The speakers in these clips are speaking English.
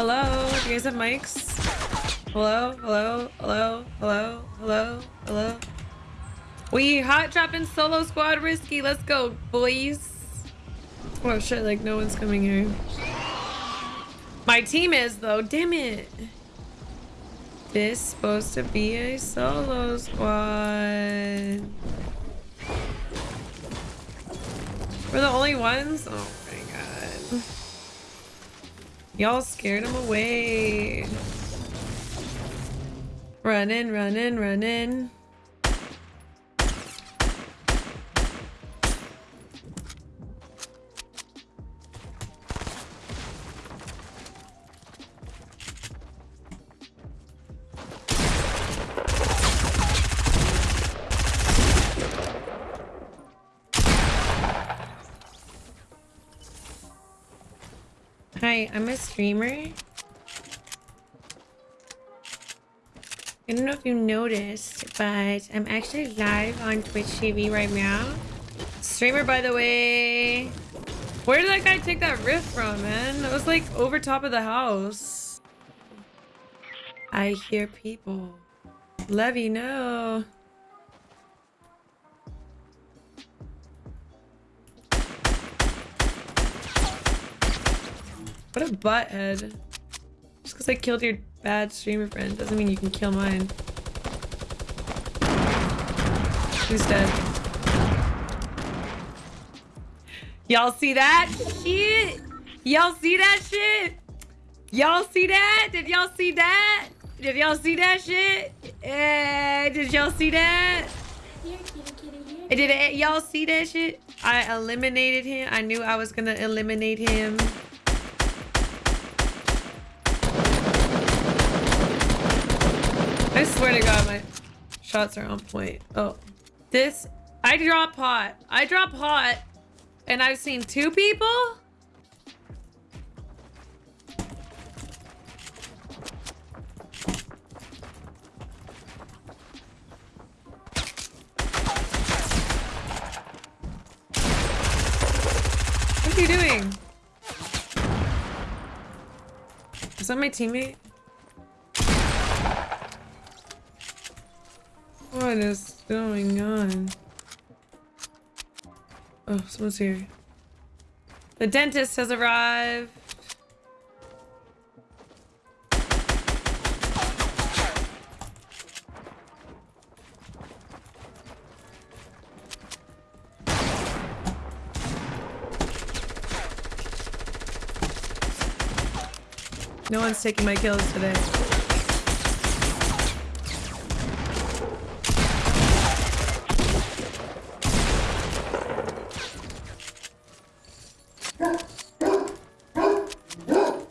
Hello? Do you guys have mics? Hello? Hello? Hello? Hello? Hello? Hello? We hot dropping solo squad risky. Let's go, boys. Oh shit, like no one's coming here. My team is though, damn it. This supposed to be a solo squad. We're the only ones? Oh. Y'all scared him away. Running, running, running. Hi, I'm a streamer. I don't know if you noticed, but I'm actually live on Twitch TV right now. Streamer, by the way. Where did that guy take that rift from, man? It was like over top of the house. I hear people. Levy, no. What a butthead. Just because I killed your bad streamer friend doesn't mean you can kill mine. Who's dead? Y'all see that shit? Y'all see that shit? Y'all see that? Did y'all see that? Did y'all see that shit? Uh, did y'all see that? Did y'all see that shit? I eliminated him. I knew I was gonna eliminate him. I swear to God, my shots are on point. Oh, this, I drop hot. I drop hot and I've seen two people. What are you doing? Is that my teammate? What is going on? Oh, someone's here. The dentist has arrived. No one's taking my kills today.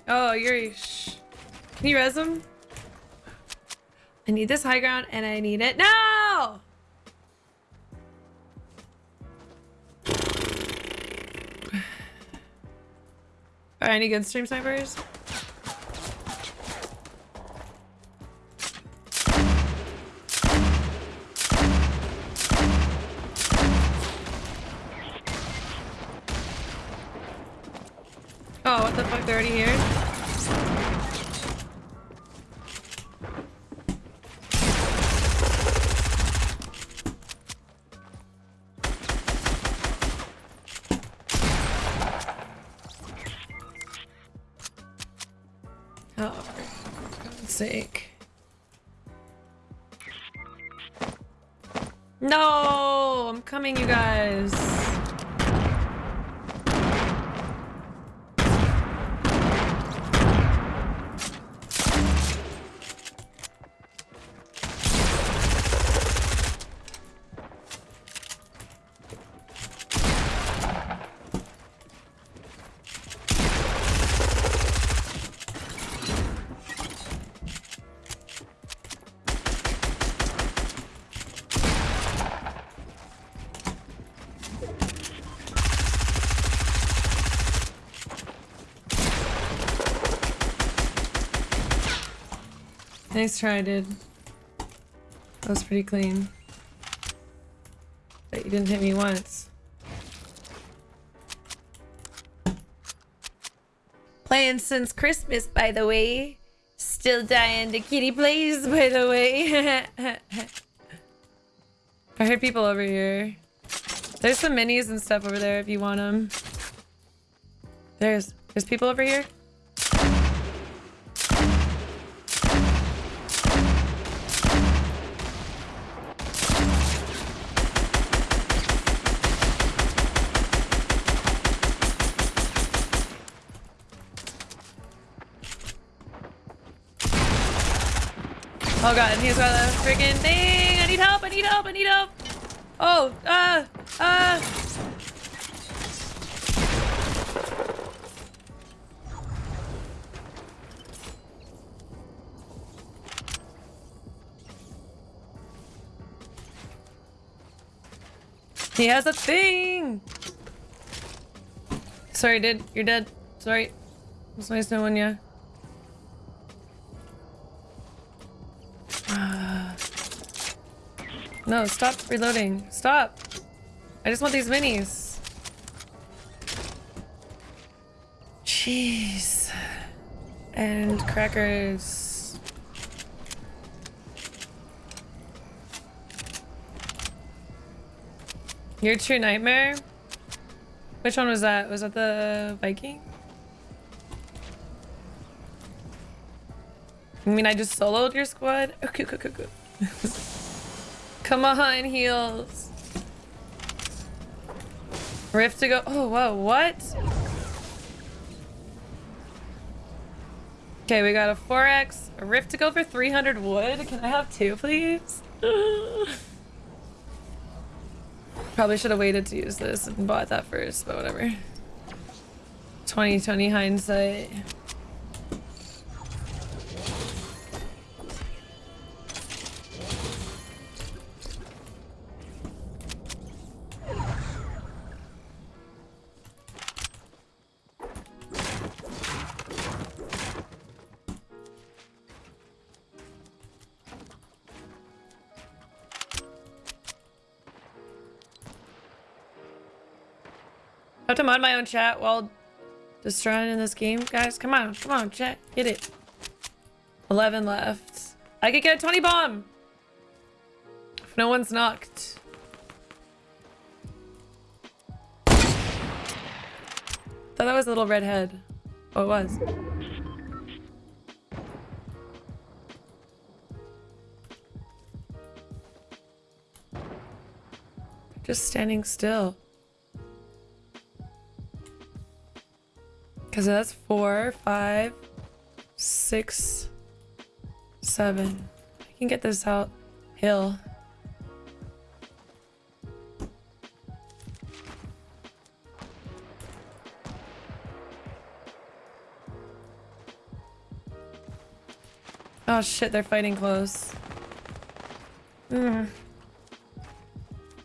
Oh, you're. Shh. Can you res him? I need this high ground and I need it. No! Alright, any good stream snipers? The fuck? They're already here? Oh, for God's sake. No! I'm coming, you guys. Nice try, dude. That was pretty clean. But you didn't hit me once. Playing since Christmas, by the way. Still dying to kitty plays, by the way. I heard people over here. There's some minis and stuff over there if you want them. There's there's people over here. Oh god, and he's got a freaking thing! I need help, I need help, I need help! Oh, uh, uh... He has a thing! Sorry, dude. You're dead. Sorry. Nice knowing you. No, stop reloading. Stop. I just want these minis. Jeez. And crackers. Your true nightmare? Which one was that? Was that the Viking? I mean, I just soloed your squad? Okay, okay, okay. Come on, heals. Rift to go. Oh, whoa, what? Okay, we got a 4x, a rift to go for 300 wood. Can I have two, please? Probably should have waited to use this and bought that first, but whatever. 2020 hindsight. Have to mod my own chat while destroying in this game. Guys, come on. Come on, chat. Get it. 11 left. I could get a 20 bomb. If no one's knocked. Thought that was a little redhead. Oh, it was. Just standing still. Because that's four, five, six, seven. I can get this out hill. Oh shit, they're fighting close. Mm.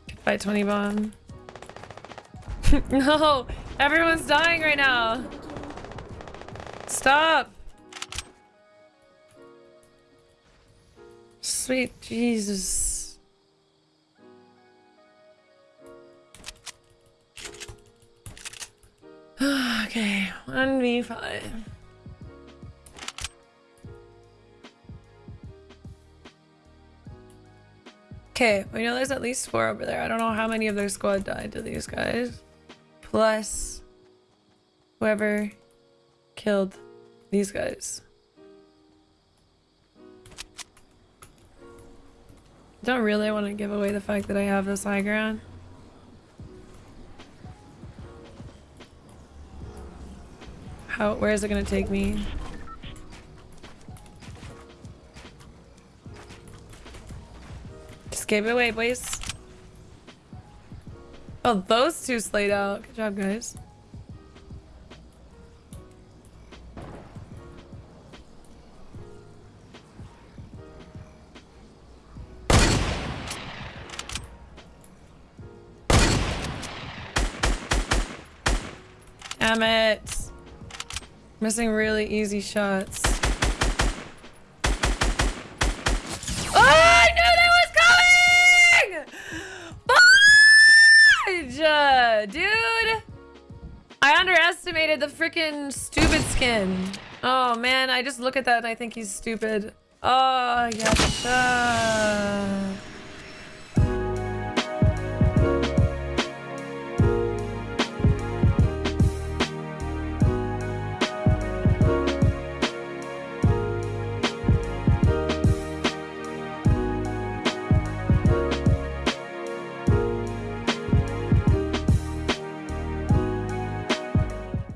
Could fight 20 bomb. no! Everyone's dying right now! Stop! Sweet Jesus. okay, 1v5. Okay, we know there's at least four over there. I don't know how many of their squad died to these guys. Plus whoever killed these guys. Don't really want to give away the fact that I have this high ground. How, where is it going to take me? Just give it away, boys. Oh, those two slayed out. Good job, guys. Damn it. Missing really easy shots. Oh, I knew that was coming! Fudge! Dude! I underestimated the freaking stupid skin. Oh man, I just look at that and I think he's stupid. Oh, yes.